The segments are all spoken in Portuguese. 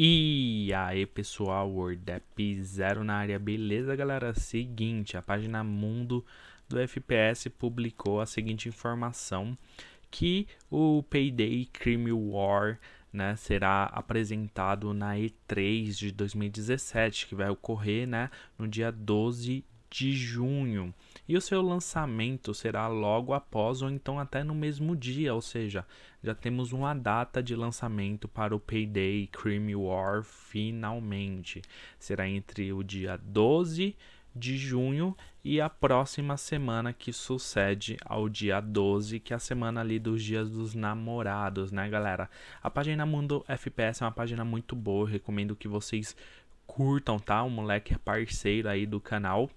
E aí pessoal, WordApp Zero na área, beleza galera? Seguinte, a página Mundo do FPS publicou a seguinte informação que o Payday Crime War né, será apresentado na E3 de 2017, que vai ocorrer né, no dia 12 de junho. E o seu lançamento será logo após ou então até no mesmo dia, ou seja, já temos uma data de lançamento para o Payday Crime War finalmente. Será entre o dia 12 de junho e a próxima semana que sucede ao dia 12, que é a semana ali dos dias dos namorados, né, galera? A página Mundo FPS é uma página muito boa, recomendo que vocês curtam, tá? O moleque é parceiro aí do canal.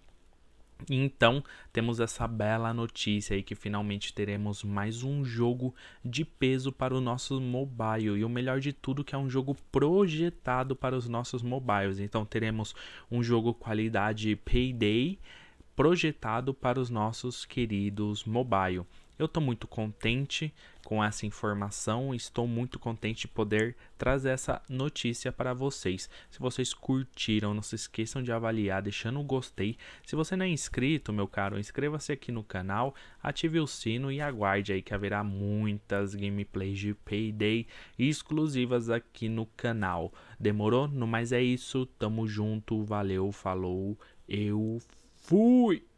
Então, temos essa bela notícia aí que finalmente teremos mais um jogo de peso para o nosso mobile. E o melhor de tudo que é um jogo projetado para os nossos mobiles. Então, teremos um jogo qualidade Payday projetado para os nossos queridos mobile. Eu estou muito contente com essa informação, estou muito contente de poder trazer essa notícia para vocês. Se vocês curtiram, não se esqueçam de avaliar, deixando o gostei. Se você não é inscrito, meu caro, inscreva-se aqui no canal, ative o sino e aguarde aí que haverá muitas gameplays de Payday exclusivas aqui no canal. Demorou? No mais é isso, tamo junto, valeu, falou, eu fui!